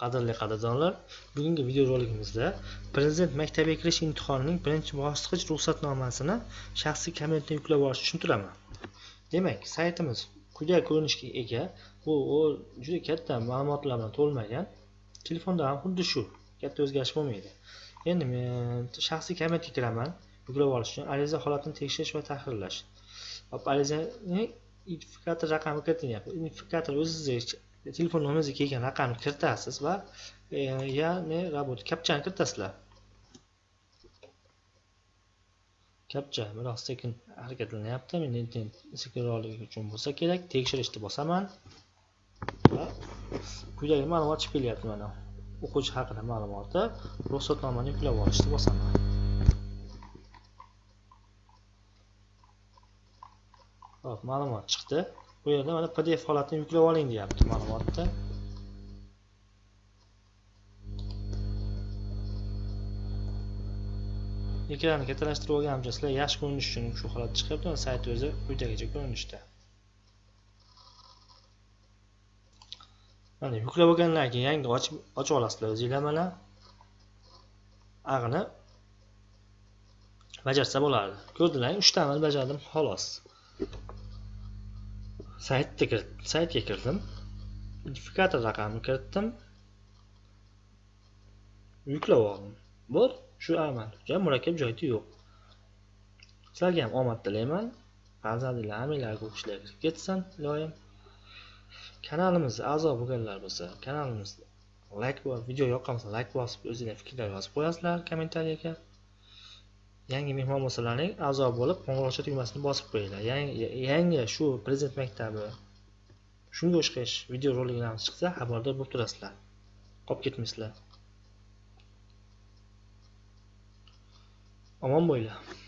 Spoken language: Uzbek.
qadrli qadrdonlar bugungi videorolikimizda prezident maktabiga kirish imtihonining birinchi bosqich ruxsatnomasini shaxsiy kabinetdan yuklab olishni tushuntiraman. Demak saytimiz quyidagi ko'rinishga ega bu juda katta ma'lumotlar bilan to'lmagan. Telefonda ham xuddi shu katta o'zgarish bo'lmaydi. Endi men shaxsiy kabinetga kiraman yuklab olish uchun ariza holatini tekshirish va tahrirlash. Arizaning identifikator raqami kiritilyapti identifikator o'zingizni E, telefon nomeringizga kelgan raqamni kiritasiz va e, ya'ni работа kapchani kiritasizlar. Kapcha biroq sekin harakatlanyapti men internet sekinroqligi uchun bo'lsa kerak. Tekshirishni bosaman. Va quyidagi ma'lumot chiqib kelyapti mana. O'quvchi haqida ma'lumoti ruxsatnomani yuklab olishni bosaman. Hop ma'lumot chiqdi. Bu yerda mana pdf holatini yuklab oling deyapti ma'lumotni ekranni kattalashtirib olganimcha sizlar yaxshi ko'rinish uchun shu holat chiqyapti sayt o'zi quyidagicha ko'rinishda. Mana yuklab olgandan keyin yangi ochib ochib olasizlar o'zinglar mana ag'ini bajarsa bo'ladi. Ko'rdinglarmi uchta amal bajardim xolos. Saytga saytga kirdim. Identifikator raqamini kiritdim. Yuklab oldim. Bo'ldi shu amal. Juda murakkab joyda yo'q. Sizlarga ham omad tilayman. Farzandinglar hammanglarga o'qishlar kirib ketsin iloyim. Kanalimizga a'zo bo'lganlar bo'lsa kanalimizni layk video yoqqan bo'lsa like bosib o'zinglar fikrlar yozib qo'yasizlar kommentariyaga yangi mehmon bo'lsalaring a'zo bo'lib qo'ng'iroqcha tugmasini bosib qo'yinglar. Yangi shu prezident maktabi shunga o'xshash videoroliklarimiz chiqsa xabardor bo'lib turasizlar. Qolib ketmaysizlar. Omon bo'linglar.